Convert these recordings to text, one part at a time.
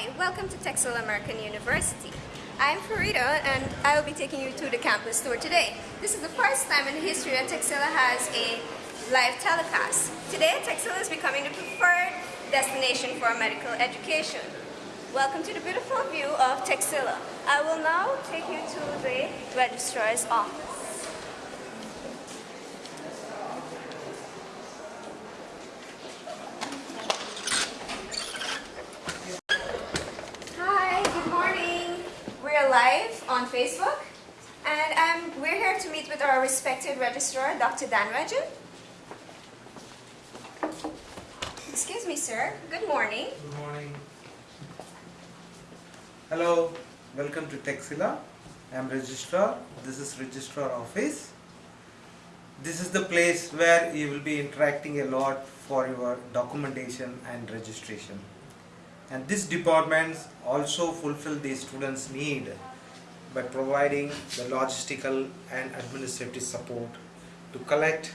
Hi, welcome to Texila American University. I'm Farida and I will be taking you to the campus tour today. This is the first time in history that Texila has a live telecast. Today, Texila is becoming the preferred destination for medical education. Welcome to the beautiful view of Texila. I will now take you to the registrar's office. Hi, good morning. We're live on Facebook and um, we're here to meet with our respected registrar, Dr. Dan Regin. Excuse me, sir. Good morning. Good morning. Hello, welcome to Texila. I am registrar. This is registrar office. This is the place where you will be interacting a lot for your documentation and registration. And this department also fulfill the students' need by providing the logistical and administrative support to collect,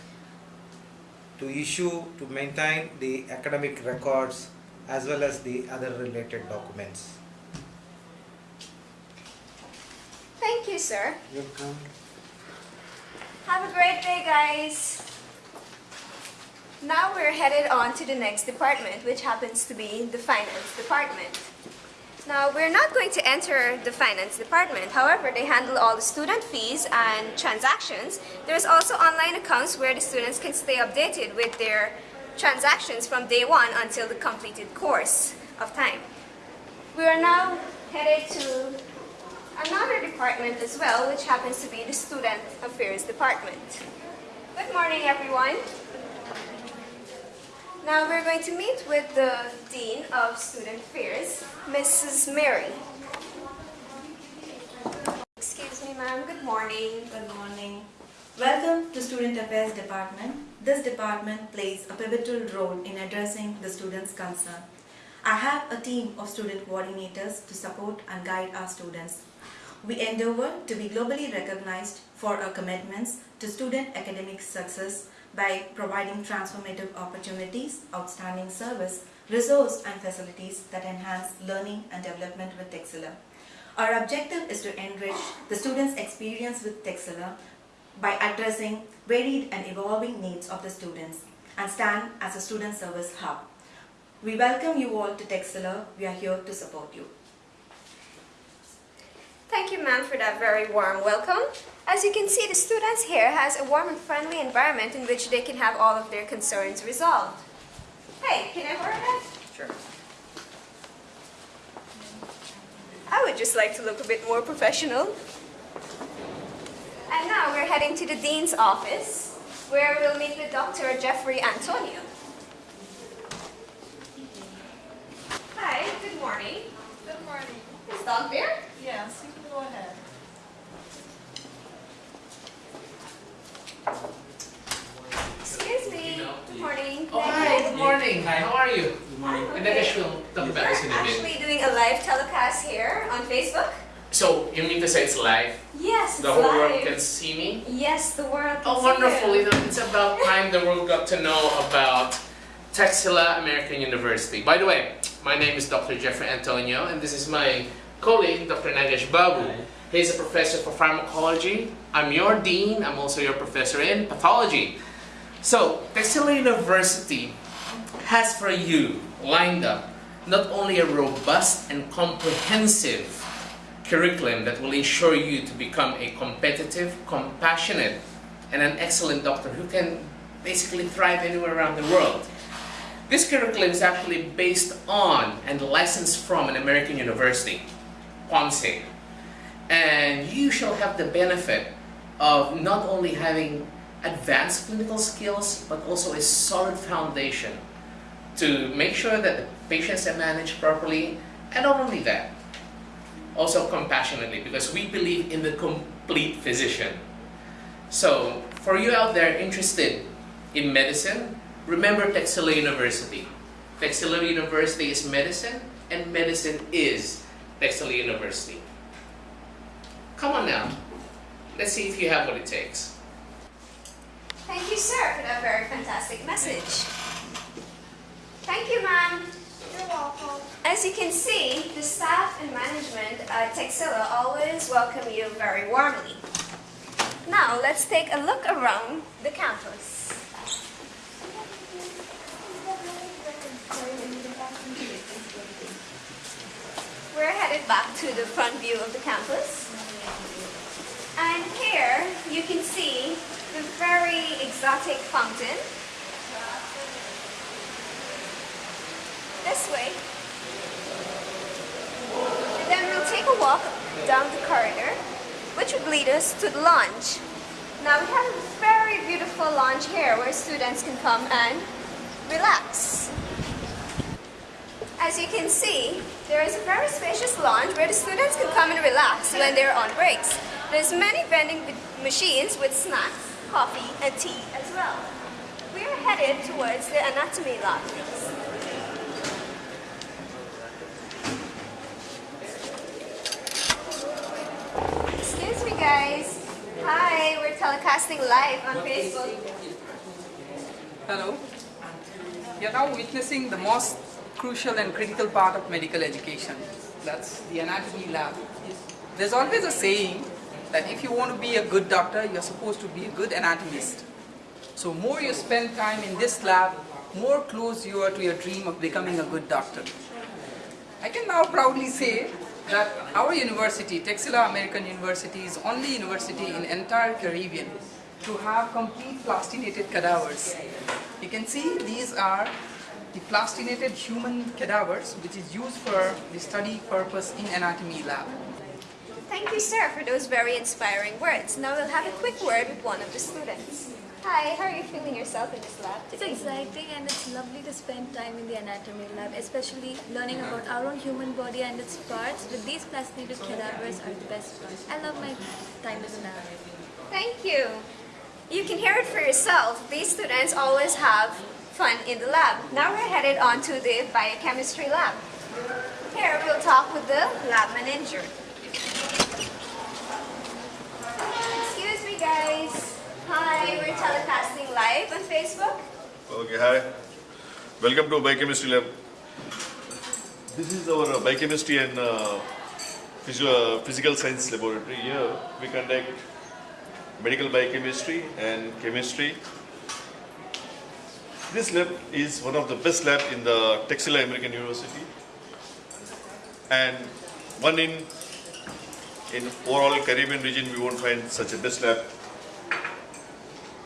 to issue, to maintain the academic records as well as the other related documents. Thank you, sir. Welcome. Have a great day, guys. Now we're headed on to the next department, which happens to be the finance department. Now, we're not going to enter the finance department. However, they handle all the student fees and transactions. There's also online accounts where the students can stay updated with their transactions from day one until the completed course of time. We are now headed to another department as well, which happens to be the Student Affairs Department. Good morning, everyone. Now we're going to meet with the Dean of Student Affairs, Mrs. Mary. Excuse me, ma'am. Good morning. Good morning. Welcome to Student Affairs Department. This department plays a pivotal role in addressing the students' concern. I have a team of student coordinators to support and guide our students. We endeavor to be globally recognized for our commitments to student academic success by providing transformative opportunities, outstanding service, resource and facilities that enhance learning and development with Texila. Our objective is to enrich the students' experience with Texila by addressing varied and evolving needs of the students and stand as a student service hub. We welcome you all to Texila. We are here to support you. Thank you, ma'am, for that very warm welcome. As you can see, the students here has a warm and friendly environment in which they can have all of their concerns resolved. Hey, can I borrow that? Sure. I would just like to look a bit more professional. And now we're heading to the Dean's office, where we'll meet with Dr. Jeffrey Antonio. Hi, good morning. Good morning. Is Doc there? Yes, you can go ahead. Excuse me. Good morning. Oh, hi, good morning. Hi, how are you? I'm And okay. then we'll talk about this in a bit. actually doing a live telecast here on Facebook. So, you mean to say it's live? Yes, The whole live. world can see me? Yes, the world can Oh, see wonderful. You it's about time the world got to know about Texila American University. By the way, my name is Dr. Jeffrey Antonio, and this is my colleague, Dr. Nagesh Babu. He's a professor for pharmacology. I'm your dean. I'm also your professor in pathology. So, Texila University has for you lined up not only a robust and comprehensive curriculum that will ensure you to become a competitive, compassionate, and an excellent doctor who can basically thrive anywhere around the world. This curriculum is actually based on and licensed from an American university, Ponce. And you shall have the benefit of not only having advanced clinical skills, but also a solid foundation to make sure that the patients are managed properly, and not only that, also compassionately, because we believe in the complete physician. So, for you out there interested in medicine, remember Texila University. Texila University is medicine, and medicine is Texila University. Come on now, let's see if you have what it takes. Thank you, sir, for that very fantastic message. Thank you, ma'am. You're welcome. As you can see, the staff and management at Texila always welcome you very warmly. Now, let's take a look around the campus. We're headed back to the front view of the campus. And here, you can see the very exotic fountain. This way. And then we'll take a walk down the corridor, which would lead us to the lounge. Now we have a very beautiful lounge here where students can come and relax. As you can see, there is a very spacious lounge where the students can come and relax when they're on breaks. There's many vending machines with snacks, coffee, and tea as well. We are headed towards the anatomy lab. Excuse me, guys. Hi, we're telecasting live on Facebook. Hello. You're now witnessing the most crucial and critical part of medical education. That's the anatomy lab. There's always a saying that if you want to be a good doctor, you're supposed to be a good anatomist. So more you spend time in this lab, more close you are to your dream of becoming a good doctor. I can now proudly say that our university, Texila American University, is only university in entire Caribbean to have complete plastinated cadavers. You can see these are the plastinated human cadavers which is used for the study purpose in anatomy lab. Thank you, sir, for those very inspiring words. Now we'll have a quick word with one of the students. Hi, how are you feeling yourself in this lab It's exciting and it's lovely to spend time in the anatomy lab, especially learning about our own human body and its parts with these plastinated cadavers are the best ones. I love my time in the lab. Thank you. You can hear it for yourself. These students always have fun in the lab. Now we're headed on to the biochemistry lab. Here we'll talk with the lab manager. Excuse me guys. Hi, we're telecasting live on Facebook. Okay, hi. Welcome to Biochemistry Lab. This is our uh, Biochemistry and uh, Physical Science Laboratory. Here we conduct medical biochemistry and chemistry. This lab is one of the best lab in the Texila American University and one in in overall Caribbean region we won't find such a best lab.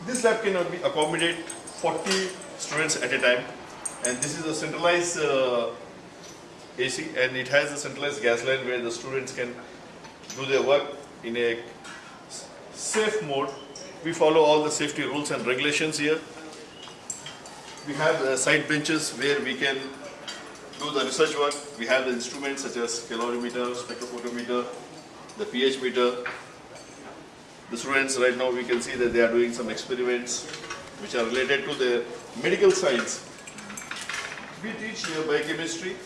This lab can accommodate 40 students at a time and this is a centralized uh, AC and it has a centralized gas line where the students can do their work in a safe mode. We follow all the safety rules and regulations here. We have uh, side benches where we can do the research work. We have the instruments such as calorimeter, spectrophotometer, the pH meter, the students right now we can see that they are doing some experiments which are related to the medical science. We teach here biochemistry.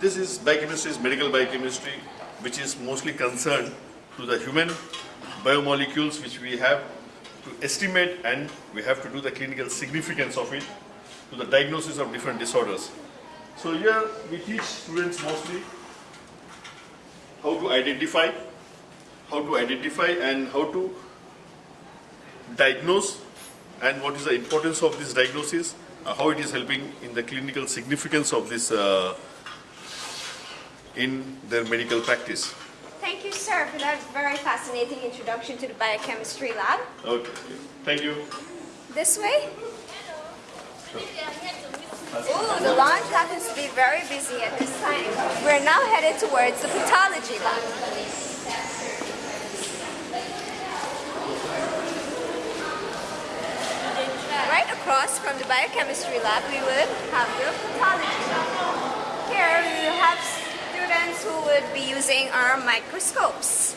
This is biochemistry is medical biochemistry which is mostly concerned to the human biomolecules which we have to estimate and we have to do the clinical significance of it to the diagnosis of different disorders. So here we teach students mostly how to identify how to identify and how to diagnose and what is the importance of this diagnosis, uh, how it is helping in the clinical significance of this uh, in their medical practice. Thank you, sir, for that very fascinating introduction to the biochemistry lab. Okay, thank you. This way. Ooh, the launch happens to be very busy at this time. We're now headed towards the pathology lab. Right across from the biochemistry lab, we would have the pathology lab. Here we will have who would be using our microscopes.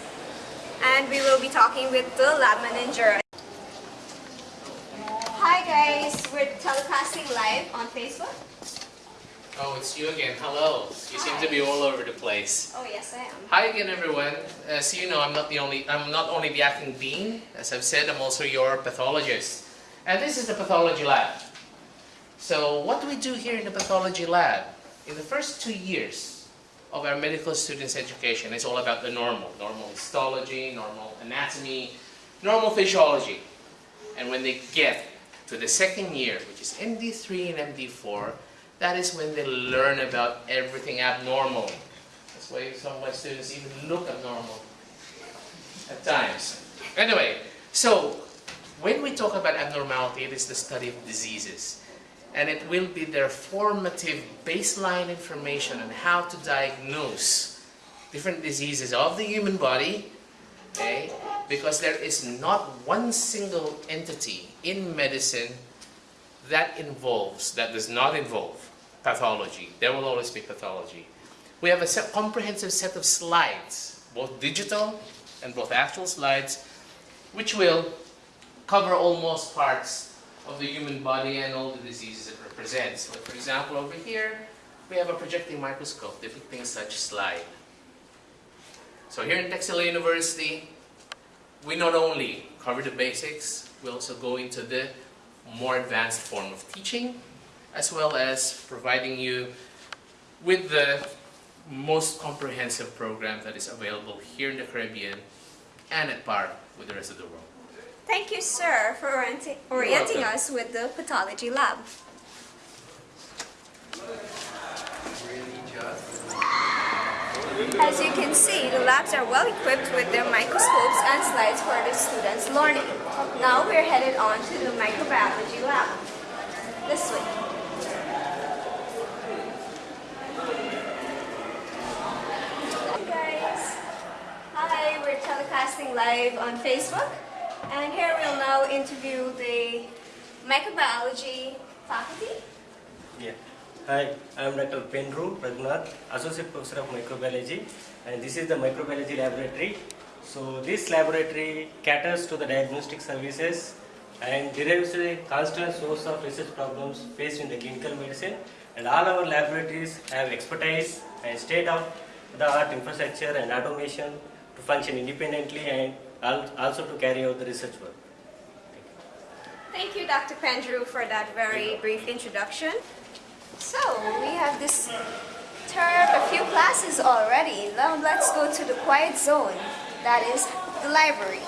And we will be talking with the lab manager. Hi guys, we're telecasting live on Facebook. Oh, it's you again. Hello. You seem to be all over the place. Oh yes, I am. Hi again, everyone. As you know, I'm not the only. I'm not only the acting dean. As I've said, I'm also your pathologist. And this is the pathology lab. So what do we do here in the pathology lab? In the first two years of our medical students' education, it's all about the normal, normal histology, normal anatomy, normal physiology. And when they get to the second year, which is MD3 and MD4, that is when they learn about everything abnormal. That's why some of my students even look abnormal at times. Anyway, so when we talk about abnormality, it is the study of diseases. And it will be their formative baseline information on how to diagnose different diseases of the human body, okay? Because there is not one single entity in medicine that involves, that does not involve pathology. There will always be pathology. We have a set, comprehensive set of slides, both digital and both actual slides, which will cover almost parts of the human body and all the diseases it represents. For example, over here, we have a projecting microscope depicting such slide. So here in Texila University, we not only cover the basics, we also go into the more advanced form of teaching, as well as providing you with the most comprehensive program that is available here in the Caribbean and at par with the rest of the world. Thank you, sir, for orienti- orienting us with the pathology lab. As you can see, the labs are well equipped with their microscopes and slides for the students' learning. Now we're headed on to the microbiology lab. This way. Hi guys. Hi, we're telecasting live on Facebook. And here we'll now interview the microbiology faculty. Yeah. Hi, I am Dr. Penru Raghunath, Associate Professor of Microbiology, and this is the Microbiology Laboratory. So this laboratory caters to the diagnostic services and derives a constant source of research problems faced in the clinical medicine. And all our laboratories have expertise and state-of-the-art infrastructure and automation to function independently and also to carry out the research work. Thank you, Dr. Pendrew, for that very brief introduction. So, we have disturbed a few classes already. Now let's go to the quiet zone, that is the library.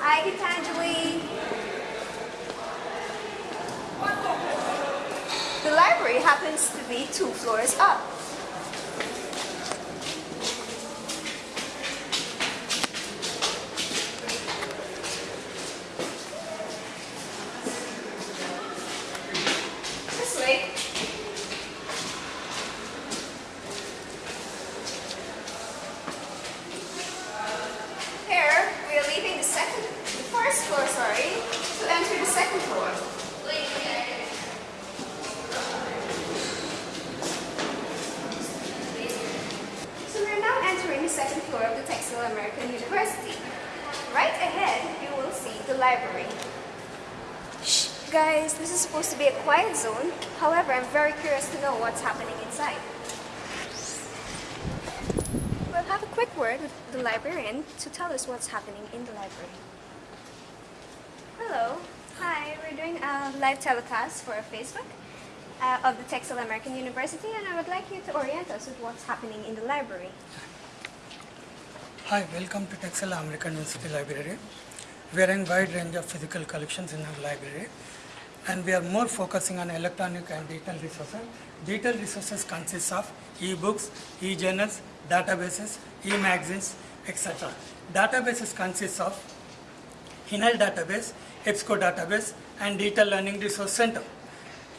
Hi, Gitanjali. The library happens to be two floors up. This way. Here, we are leaving the second, the first floor, sorry, to enter the second floor. So we're now entering the second floor of the Texila American University. Right ahead, you will see the library. Shh, guys, this is supposed to be a quiet zone. However, I'm very curious to what's happening inside. We'll have a quick word with the librarian to tell us what's happening in the library. Hello. Hi, we're doing a live telecast for Facebook uh, of the Texila American University, and I would like you to orient us with what's happening in the library. Hi, welcome to Texila American University Library. We are in wide range of physical collections in our library and we are more focusing on electronic and digital resources. Digital resources consist of e-books, e-journals, databases, e-magazines, etc. Databases consist of CINAHL database, EBSCO database and Digital Learning Resource Center.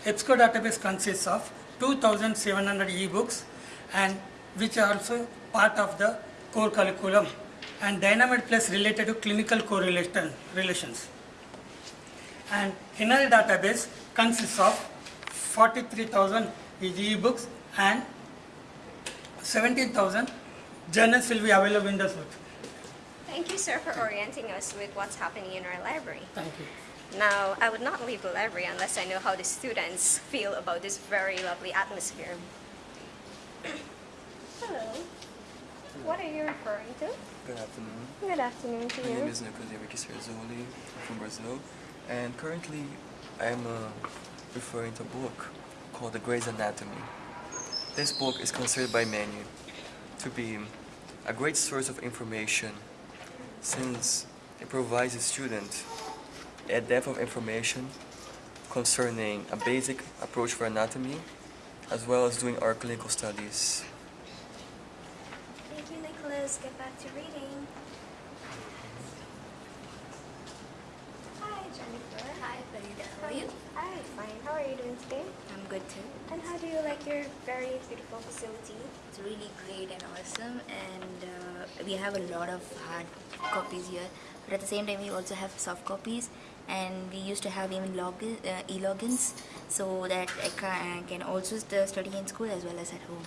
EBSCO database consists of 2700 e-books and which are also part of the core curriculum and DynaMed Plus related to clinical correlation relations. And CINAHL database consists of 43,000 e-books and 17,000 journals will be available in the suite. Thank you, sir, for orienting us with what's happening in our library. Thank you. Now, I would not leave the library unless I know how the students feel about this very lovely atmosphere. Hello. What are you referring to? Good afternoon. Good afternoon to My you. name is Nicolas Henrique Serzoli. I'm from Brazil. And currently, I'm uh, referring to a book called The Gray's Anatomy. This book is considered by many to be a great source of information since it provides a student a depth of information concerning a basic approach for anatomy as well as doing our clinical studies. Thank you, Nicholas. Get back to reading. Hi, Jennifer. Hi, Farida. How are you? Hi, fine. How are you doing today? I'm good too. And how you like your very beautiful facility? It's really great and awesome, and uh, we have a lot of hard copies here. But at the same time, we also have soft copies, and we used to have even login, uh, e-logins, so that I can, can also study in school as well as at home.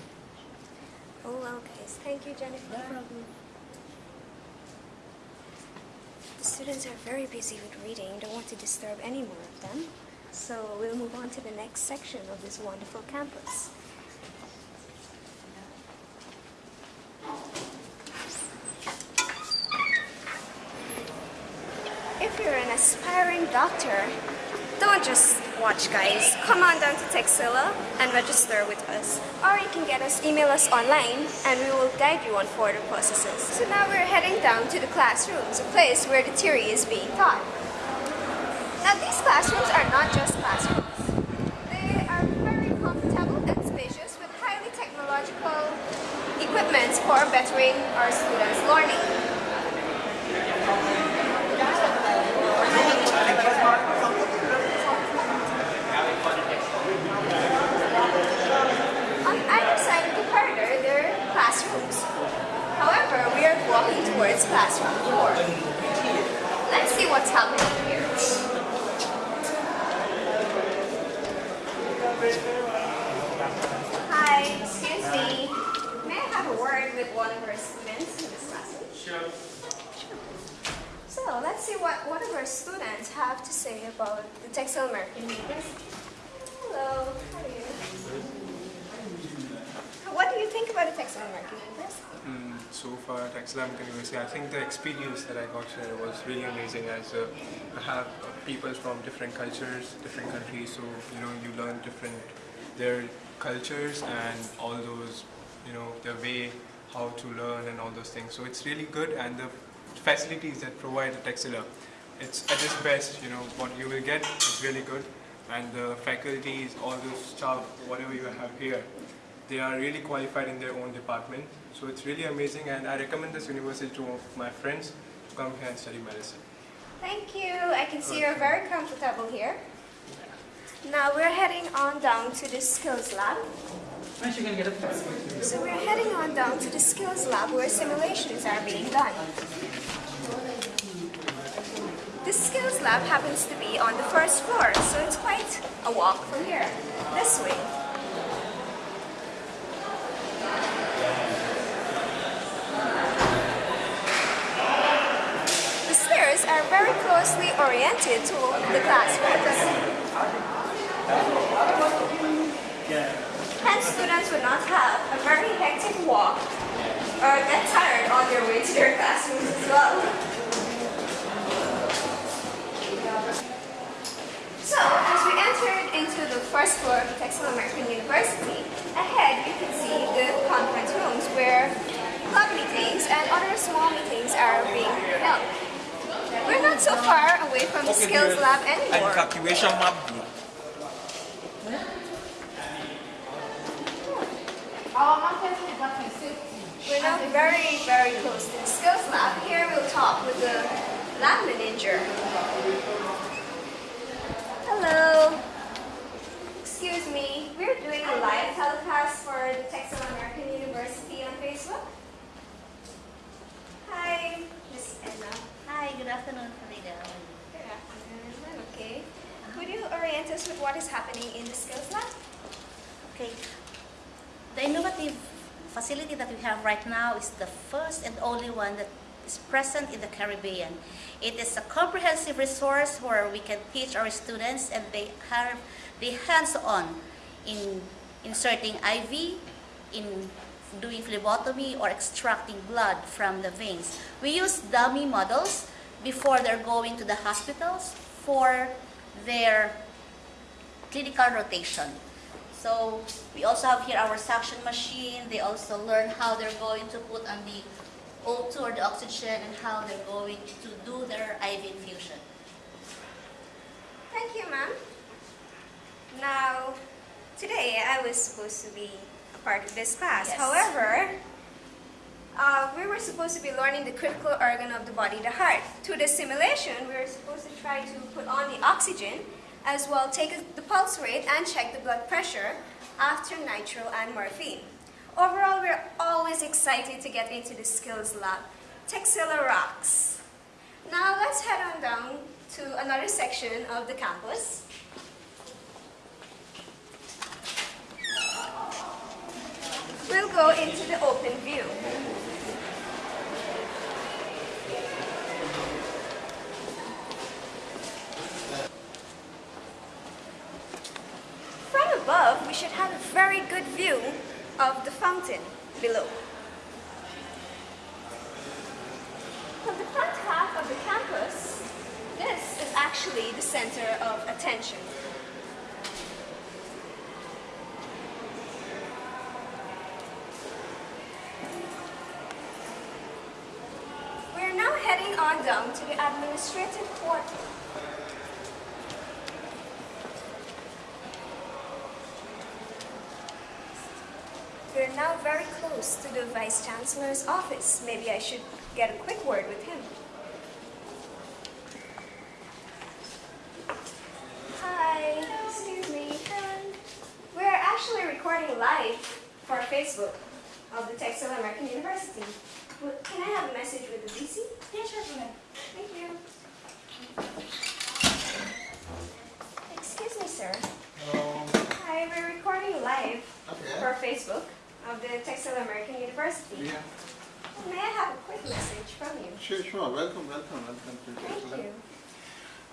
Oh, well, guys. Thank you, Jennifer. No problem. The students are very busy with reading. Don't want to disturb any more of them. So we'll move on to the next section of this wonderful campus. If you're an aspiring doctor, don't just watch, guys. Come on down to Texila and register with us. Or you can get us, email us online, and we will guide you on further processes. So now we're heading down to the classrooms, a place where the theory is being taught. Now these classrooms are not just classrooms. They are very comfortable and spacious with highly technological equipment for bettering our students' learning. On either side of the corridor, there are classrooms. However, we are walking towards classroom 4. Let's see what's happening here. Hi, excuse me. May I have a word with one of our students in this classroom? Sure. So let's see what one of our students have to say about the Texila University. Hello, how are you? What do you think about the Texila University? Mm, so far at Excellent University, I think the experience that I got here was really amazing as uh, I have uh, people from different cultures, different countries, so you know you learn different their cultures and all those you know their way how to learn and all those things. So it's really good and the facilities that provide at Texila, it's at its best. You know what you will get is really good and the faculties, all those stuff, whatever you have here, they are really qualified in their own department. So it's really amazing and I recommend this university to my friends to come here and study medicine. Thank you. I can see you're very comfortable here. Now we're heading on down to the skills lab. So we're heading on down to the skills lab where simulations are being done. The skills lab happens to be on the first floor, so it's quite a walk from here, this way. The stairs are very closely oriented to the classrooms. Hence, students would not have a very hectic walk or get tired on their way to their classrooms as well. So, as we entered into the first floor of Texila American University, ahead you can see the conference rooms where club meetings and other small meetings are being held. We're not so far away from the skills lab anymore. calculation map group. We're now very, very close to the skills lab. Here we'll talk with the lab manager. Hello. Excuse me, we're doing a live telecast for the Texila American University on Facebook. Hi, Miss Edna. Hi, good afternoon, Farida. Good afternoon. I'm okay. Could you orient us with what is happening in the skills lab? Okay. The innovative facility that we have right now is the first and only one that is present in the Caribbean. It is a comprehensive resource where we can teach our students and they have the hands-on in inserting IV, in doing phlebotomy or extracting blood from the veins. We use dummy models before they're going to the hospitals for their clinical rotation. So we also have here our suction machine. They also learn how they're going to put on the O2 or the oxygen and how they're going to do their IV infusion. Thank you, ma'am. Now, today I was supposed to be a part of this class. Yes. However, uh, we were supposed to be learning the critical organ of the body, the heart. To the simulation, we were supposed to try to put on the oxygen, as well take the pulse rate and check the blood pressure after nitro and morphine. Overall, we're always excited to get into the skills lab. Texila rocks. Now let's head on down to another section of the campus. We'll go into the open view. From above, we should have a very good view of the fountain below. From the front half of the campus, this is actually the center of attention. We're now heading on down to the administrative quarter. We're now very close to the Vice Chancellor's office. Maybe I should get a quick word with him. Hi, excuse me. We're actually recording live for Facebook of the Texila American University. Well, Can I have a message with the VC? Yeah, sure. Thank you. Excuse me, sir. Hello. Hi, we're recording live Okay. for Facebook of the Texila American University. Yeah. May I have a quick message from you? Sure, sure. Welcome, welcome, welcome to Thank Texila. you.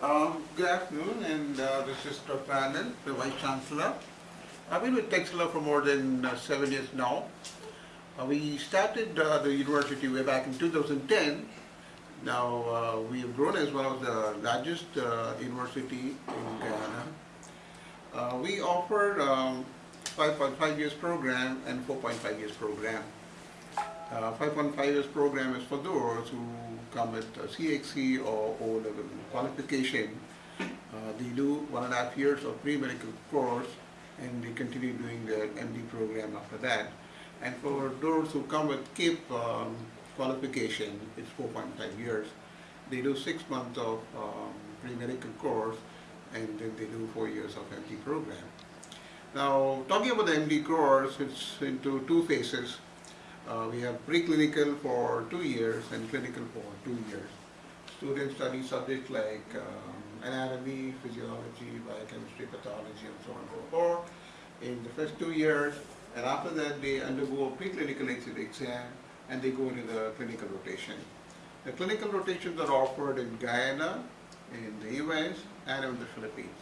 Um, good afternoon, and uh, this is Dr. Anand, the Vice Chancellor. I've been with Texila for more than uh, seven years now. Uh, we started uh, the university way back in 2010. Now uh, we have grown as one of the largest uh, university in Guyana. Uh, we offer um, 5.5 years program and 4.5 years program. Uh, 5.5 years program is for those who come with CXC or O-level qualification. Uh, they do one and a half years of pre-medical course and they continue doing their MD program after that. And for those who come with CAPE um, qualification, it's 4.5 years. They do six months of um, pre-medical course and then they do four years of MD program. Now, talking about the MD course, it's into two phases. Uh, we have preclinical for two years and clinical for two years. Students study subjects like um, anatomy, physiology, biochemistry, pathology, and so on and so forth in the first two years. And after that, they undergo a preclinical exit exam and they go into the clinical rotation. The clinical rotations are offered in Guyana, in the US, and in the Philippines.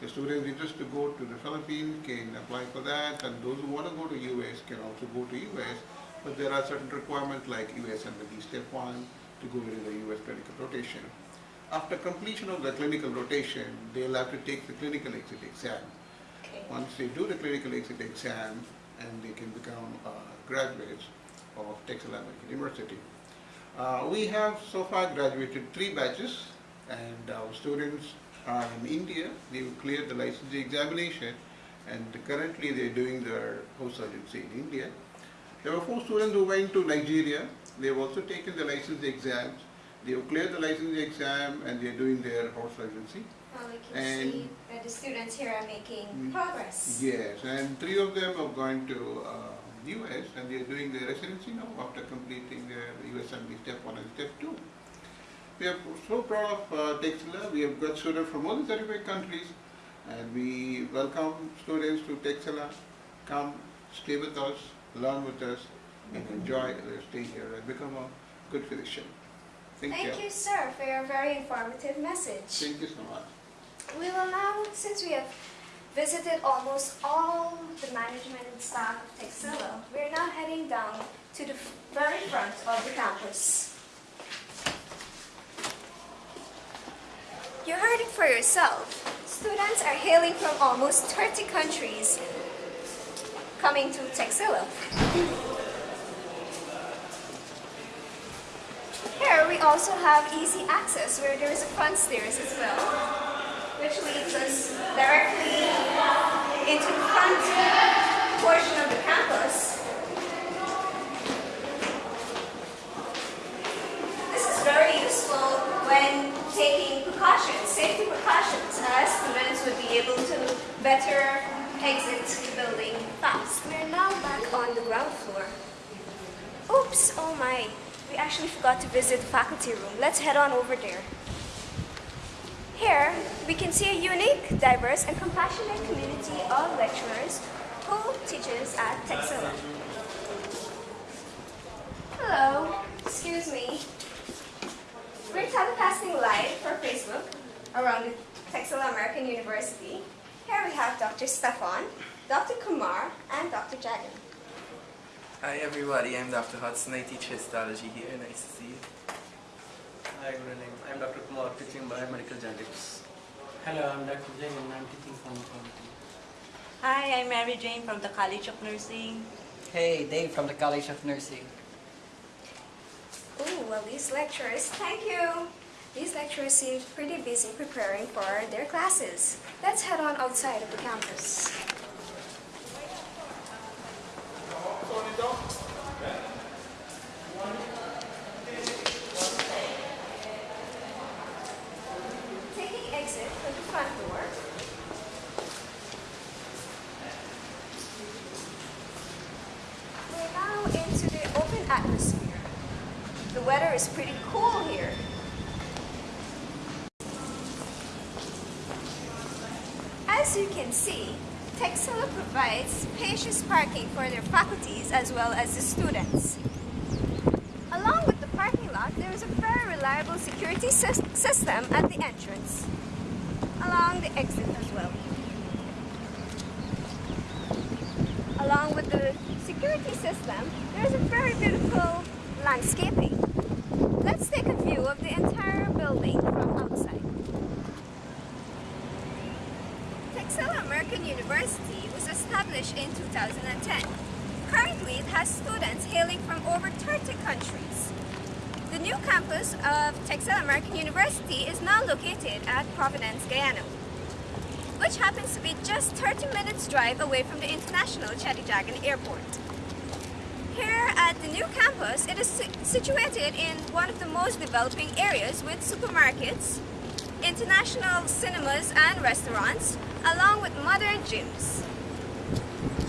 So students interested to go to the Philippines can apply for that, and those who want to go to US can also go to US. But there are certain requirements like USMLE Step 1 to go into the US clinical rotation. After completion of the clinical rotation, they'll have to take the clinical exit exam. Once they do the clinical exit exam, and they can become uh, graduates of Texila American University. Uh, we have so far graduated three batches, and our students are in India. They've cleared the licensing examination, and currently they're doing their post surgency in India. There were four students who went to Nigeria. They've also taken the license exams. They've cleared the licensing exam, and they're doing their horse residency. Well, we can And- see that the students here are making Mm. progress. Yes, and three of them have gone to uh, US and they're doing their residency now after completing their USMLE step one and step two. We are so proud of uh, Texila. We have got students from all the 35 countries and we welcome students to Texila. Come, stay with us, learn with us and enjoy their stay here and become a good physician. Thank, you. Thank you, sir, for your very informative message. Thank you so much. We will now, since we have visited almost all the management and staff of Texila, we're now heading down to the very front of the campus. You heard it for yourself. Students are hailing from almost 30 countries coming to Texila. Here we also have easy access where there is a front stairs as well, which leads us directly into the front portion of the campus. This is very useful when precautions, safety precautions, as students would be able to better exit the building fast. We're now back on the ground floor. Oops, oh my. We actually forgot to visit the faculty room. Let's head on over there. Here, we can see a unique, diverse, and compassionate community of lecturers who teaches at Texila. Hello, excuse me. We're telecasting live for Facebook around the Texila American University. Here we have Dr. Stefan, Dr. Kumar, and Dr. Jagan. Hi everybody, I'm Dr. Hudson. I teach histology here. Nice to see you. Hi, good evening. I'm Dr. Kumar, teaching biomedical genetics. Hello, I'm Dr. Jain and I'm teaching pharmacology. Hi, I'm Mary Jane from the College of Nursing. Hey, Dave from the College of Nursing. Ooh, well these lecturers, thank you. These lecturers seem pretty busy preparing for their classes. Let's head on outside of the campus. Taking exit from the front door. We're now into the open atmosphere. The weather is pretty cool here. As you can see, Texila provides spacious parking for their faculties as well as the students. Along with the parking lot, there is a very reliable security system at the entrance, along the exit as well. Along with the security system, there is a very beautiful landscaping. Let's take a view of the entire building from outside. Texila American University was established in 2010. Currently, it has students hailing from over 30 countries. The new campus of Texila American University is now located at Providence, Guyana, which happens to be just 30 minutes drive away from the International Cheddi Jagan Airport. Here at the new campus, it is situated in one of the most developing areas with supermarkets, international cinemas and restaurants, along with modern gyms.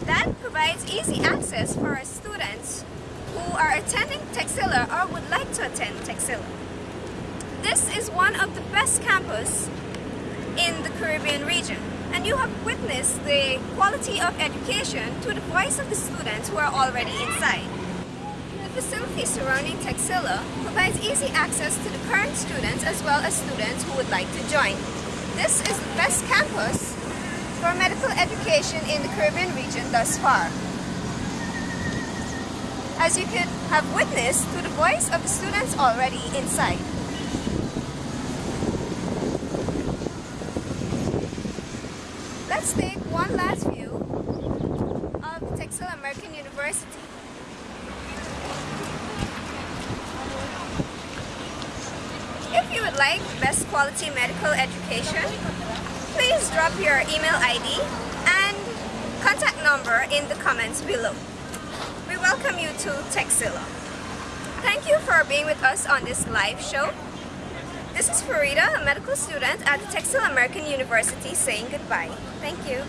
That provides easy access for our students who are attending Texila or would like to attend Texila. This is one of the best campus in the Caribbean region and you have witnessed the quality of education to the voice of the students who are already inside. The facilities surrounding Texila provides easy access to the current students as well as students who would like to join. This is the best campus for medical education in the Caribbean region thus far. As you could have witnessed to the voice of the students already inside. Let's take one last view of Texila American University. If you would like best quality medical education, please drop your email ID and contact number in the comments below. We welcome you to Texila. Thank you for being with us on this live show. This is Farida, a medical student at Texila American University saying goodbye. Thank you.